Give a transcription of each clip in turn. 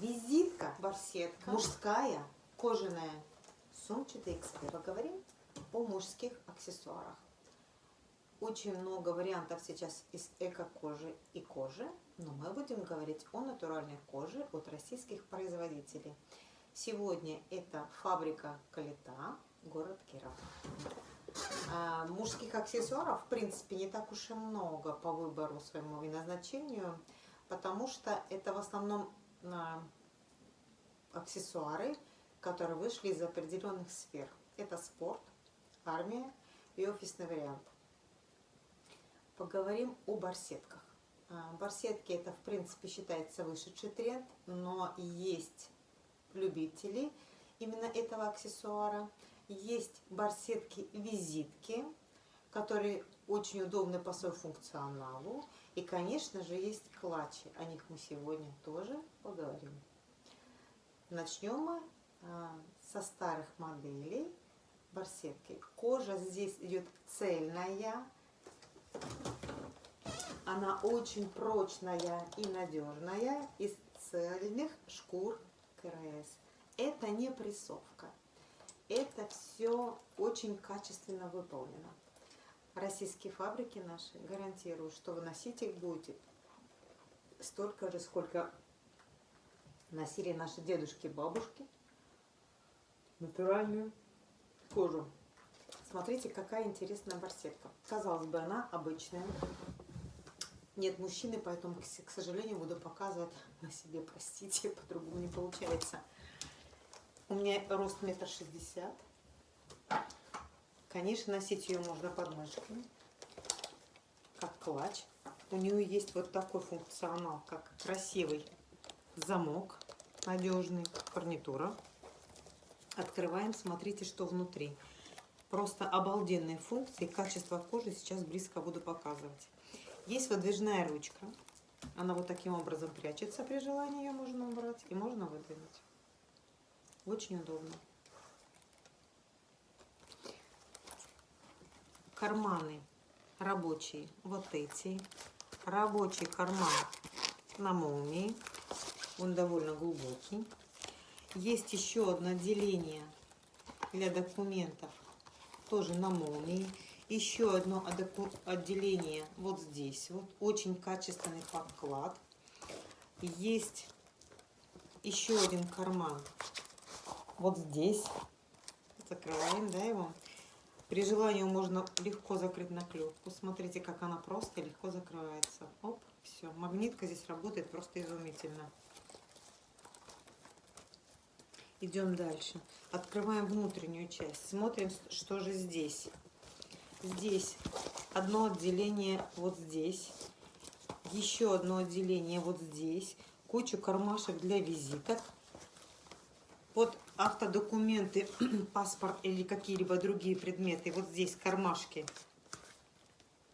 Визитка Барсетка. мужская, кожаная, сумчатый эксперт. Поговорим о мужских аксессуарах. Очень много вариантов сейчас из эко-кожи и кожи, но мы будем говорить о натуральной коже от российских производителей. Сегодня это фабрика Калита, город Киров. А, мужских аксессуаров, в принципе, не так уж и много по выбору своему и назначению, потому что это в основном а, аксессуары, которые вышли из определенных сфер. Это спорт, армия и офисный вариант. Поговорим о барсетках. А, барсетки это в принципе считается вышедший тренд, но есть любители именно этого аксессуара. Есть барсетки-визитки, которые очень удобны по своему функционалу. И, конечно же, есть клатчи. О них мы сегодня тоже поговорим. Начнем мы а, со старых моделей барсетки. Кожа здесь идет цельная. Она очень прочная и надежная из цельных шкур КРС. Это не прессовка. Это все очень качественно выполнено. Российские фабрики наши гарантируют, что вы носить их будете столько же, сколько носили наши дедушки и бабушки. Натуральную кожу. Смотрите, какая интересная барсетка. Казалось бы, она обычная. Нет мужчины, поэтому, к сожалению, буду показывать на себе, простите, по-другому не получается. У меня рост метр шестьдесят. Конечно, носить ее можно под мышками, как клатч. У нее есть вот такой функционал, как красивый замок, надежный, гарнитура. Открываем, смотрите, что внутри. Просто обалденные функции, качество кожи сейчас близко буду показывать. Есть выдвижная ручка. Она вот таким образом прячется, при желании ее можно убрать и можно выдвинуть. Очень удобно. Карманы рабочие, вот эти. Рабочий карман на молнии. Он довольно глубокий. Есть еще одно отделение для документов, тоже на молнии. Еще одно отделение вот здесь. Вот очень качественный подклад. Есть еще один карман вот здесь. Закрываем, да, его. При желании можно легко закрыть наклепку. Смотрите, как она просто легко закрывается. Оп, все. Магнитка здесь работает просто изумительно. Идем дальше. Открываем внутреннюю часть. Смотрим, что же здесь. Здесь одно отделение вот здесь. Еще одно отделение вот здесь. Кучу кармашек для визиток. Вот автодокументы, паспорт или какие-либо другие предметы. Вот здесь кармашки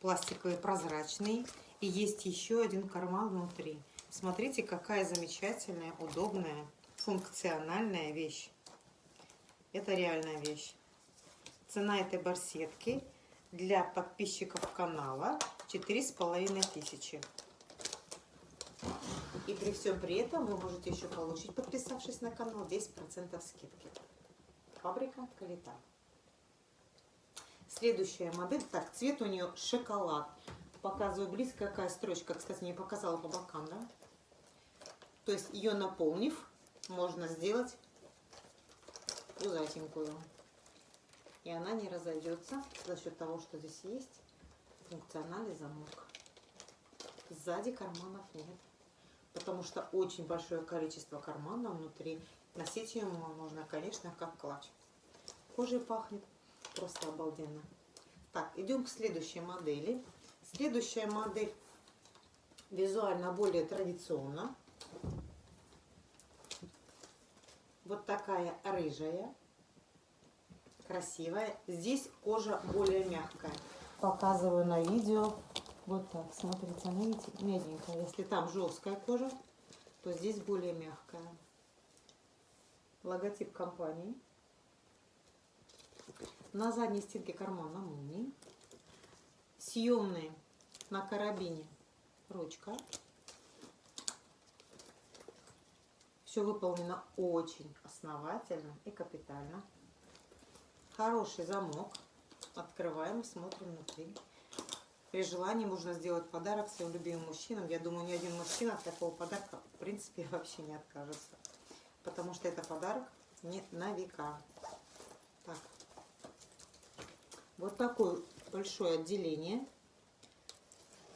пластиковые, прозрачные. И есть еще один карман внутри. Смотрите, какая замечательная, удобная, функциональная вещь. Это реальная вещь. Цена этой барсетки для подписчиков канала 4,5 тысячи. И при всем при этом вы можете еще получить, подписавшись на канал, 10% скидки. Фабрика Калита. Следующая модель. Так, цвет у нее шоколад. Показываю близко, какая строчка. Кстати, не показала по бокам, да? То есть ее наполнив, можно сделать пузатенькую. И она не разойдется за счет того, что здесь есть функциональный замок. Сзади карманов нет потому что очень большое количество карманов внутри. Носить ее можно, конечно, как клатч. Кожей пахнет просто обалденно. Так, идем к следующей модели. Следующая модель визуально более традиционна. Вот такая рыжая, красивая. Здесь кожа более мягкая. Показываю на видео. Вот так, смотрите, она видите, мягенькая. Если там жесткая кожа, то здесь более мягкая. Логотип компании. На задней стенке кармана молнии. Съемные на карабине ручка. Все выполнено очень основательно и капитально. Хороший замок. Открываем смотрим внутри. При желании можно сделать подарок своим любимым мужчинам. Я думаю, ни один мужчина от такого подарка в принципе вообще не откажется. Потому что это подарок не на века. Так. Вот такое большое отделение.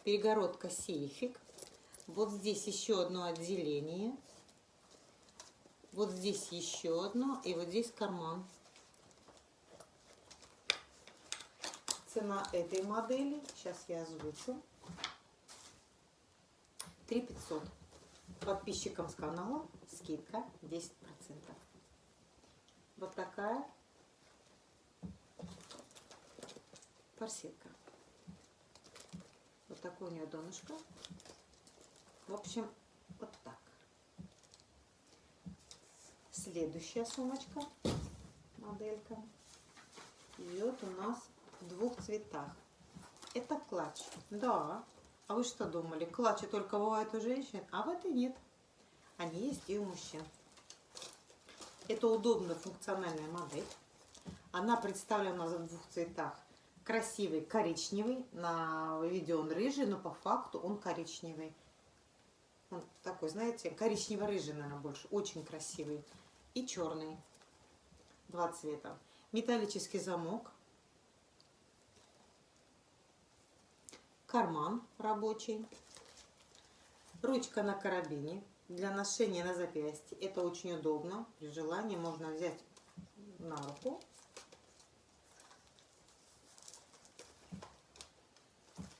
Перегородка сейфик. Вот здесь еще одно отделение. Вот здесь еще одно. И вот здесь карман. Цена этой модели, сейчас я озвучу, 3 500. Подписчикам с канала скидка 10%. Вот такая корсетка. Вот такое у нее донышко. В общем, вот так. Следующая сумочка, моделька, идет у нас в двух цветах. Это клатч. Да. А вы что думали? Клатчи только бывают у женщин, а в этой нет. Они есть и у мужчин. Это удобная функциональная модель. Она представлена в двух цветах. Красивый коричневый. На видео он рыжий, но по факту он коричневый. Он такой, знаете, коричнево-рыжий, наверное, больше. Очень красивый. И черный. Два цвета. Металлический замок. Карман рабочий. Ручка на карабине для ношения на запястье. Это очень удобно. При желании можно взять на руку.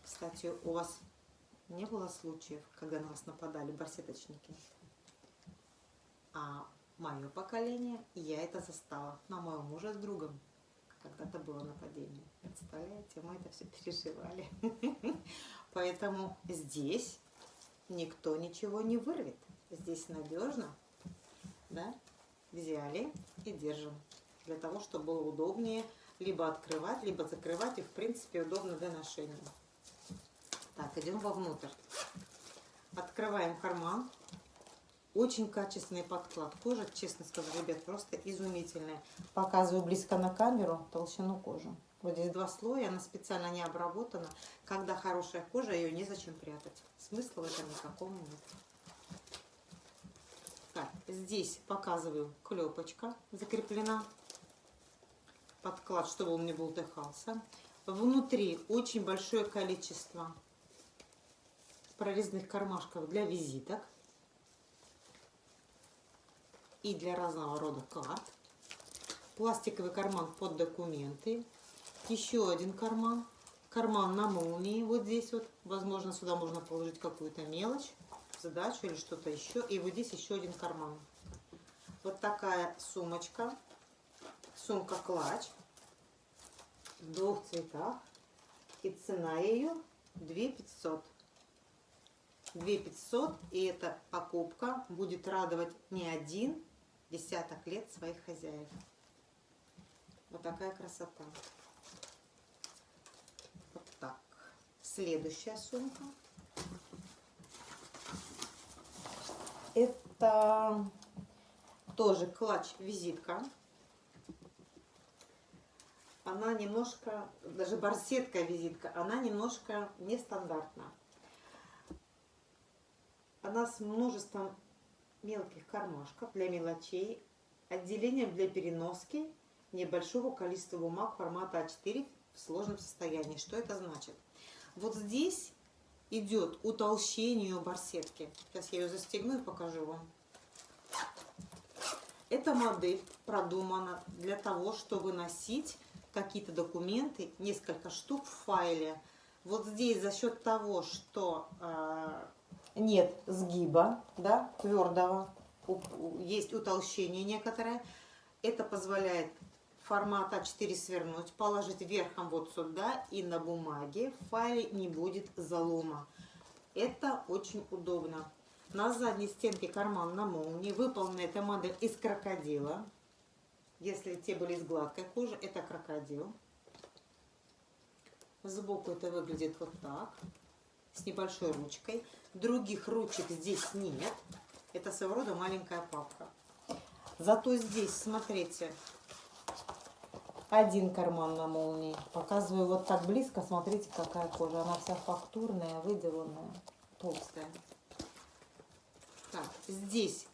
Кстати, у вас не было случаев, когда на вас нападали барсеточники? А мое поколение, я это застала на моего мужа с другом. Когда-то было нападение. Представляете, мы это все переживали. Поэтому здесь никто ничего не вырвет. Здесь надежно, да, взяли и держим. Для того, чтобы было удобнее либо открывать, либо закрывать. И, в принципе, удобно для ношения. Так, идем вовнутрь. Открываем карман. Очень качественный подклад. Кожа, честно скажу, ребят, просто изумительная. Показываю близко на камеру толщину кожи. Вот здесь два слоя, она специально не обработана. Когда хорошая кожа, ее незачем прятать. Смысла в этом никакого нет. Так, здесь показываю клепочка закреплена. Подклад, чтобы он не болтыхался. Внутри очень большое количество прорезных кармашков для визиток и для разного рода карт. Пластиковый карман под документы. Еще один карман. Карман на молнии вот здесь вот. Возможно, сюда можно положить какую-то мелочь задачу или что-то еще. И вот здесь еще один карман. Вот такая сумочка. Сумка-клатч в двух цветах. И цена ее 2 500. 2 500. И эта покупка будет радовать не один десяток лет своих хозяев. Вот такая красота. Вот так. Следующая сумка. Это тоже клатч-визитка. Она немножко, даже барсетка-визитка, она немножко нестандартна. Она с множеством мелких кармашков для мелочей, отделением для переноски небольшого количества бумаг формата А4 в сложном состоянии. Что это значит? Вот здесь идет утолщение барсетки. Сейчас я ее застегну и покажу вам. Эта модель продумана для того, чтобы носить какие-то документы, несколько штук в файле. Вот здесь за счет того, что э, нет сгиба, да, твердого, есть утолщение некоторое, это позволяет формат А4 свернуть, положить верхом вот сюда и на бумаге в файле не будет залома. Это очень удобно. На задней стенке карман на молнии. Выполнена эта модель из крокодила. Если те были из гладкой кожи, это крокодил. Сбоку это выглядит вот так. С небольшой ручкой. Других ручек здесь нет. Это своего рода маленькая папка. Зато здесь, смотрите, один карман на молнии. Показываю вот так близко, смотрите, какая кожа. Она вся фактурная, выделанная, толстая. Так, здесь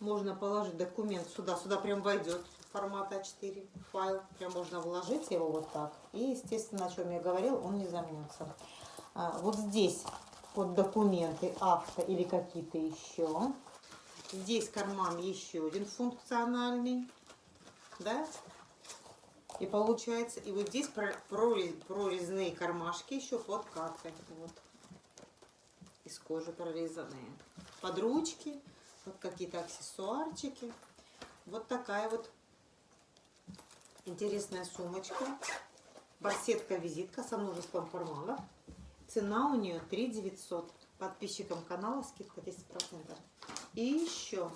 можно положить документ сюда. Сюда прям войдет формат А4 файл. Прям можно вложить его вот так. И, естественно, о чем я говорил, он не замнется. А, вот здесь под документы, авто или какие-то еще. Здесь карман еще один функциональный. Да? И получается, и вот здесь прорез, прорезные кармашки еще под картой. Вот. Из кожи прорезанные. Под ручки, вот какие-то аксессуарчики. Вот такая вот интересная сумочка. Барсетка-визитка со множеством карманов. Цена у нее 3 900. Подписчикам канала скидка 10%. И еще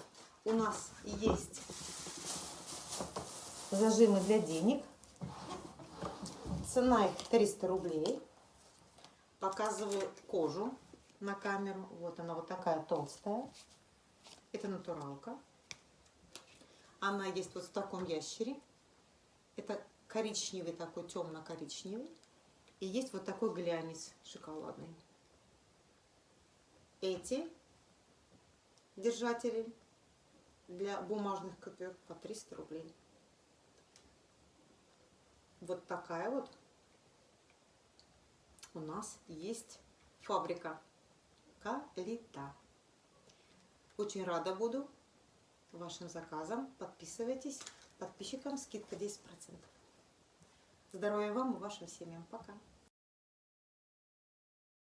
у нас есть зажимы для денег. Цена их 300 рублей. Показываю кожу на камеру. Вот она вот такая толстая. Это натуралка. Она есть вот в таком ящере. Это коричневый такой, темно-коричневый. И есть вот такой глянец шоколадный. Эти держатели для бумажных купюр по 300 рублей. Вот такая вот у нас есть фабрика Калита. Очень рада буду вашим заказам. Подписывайтесь. Подписчикам скидка 10%. Здоровья вам и вашим семьям. Пока.